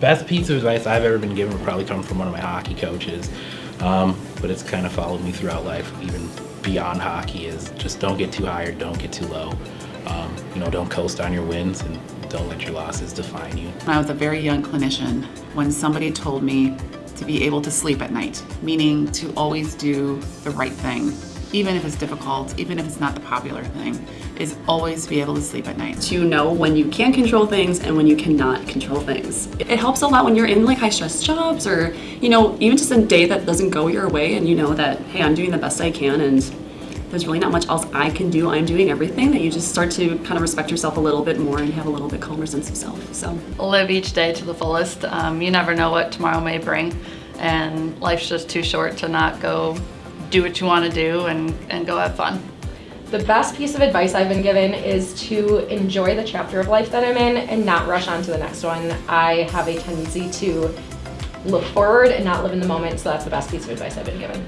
best piece of advice I've ever been given probably come from one of my hockey coaches. Um, but it's kind of followed me throughout life, even beyond hockey, is just don't get too high or don't get too low. Um, you know, don't coast on your wins and don't let your losses define you. When I was a very young clinician, when somebody told me to be able to sleep at night, meaning to always do the right thing, even if it's difficult, even if it's not the popular thing, is always be able to sleep at night. To know when you can control things and when you cannot control things. It helps a lot when you're in like high stress jobs or, you know, even just a day that doesn't go your way and you know that, hey, I'm doing the best I can and there's really not much else I can do. I'm doing everything that you just start to kind of respect yourself a little bit more and have a little bit calmer sense of self. So live each day to the fullest. Um, you never know what tomorrow may bring and life's just too short to not go do what you want to do and, and go have fun. The best piece of advice I've been given is to enjoy the chapter of life that I'm in and not rush on to the next one. I have a tendency to look forward and not live in the moment, so that's the best piece of advice I've been given.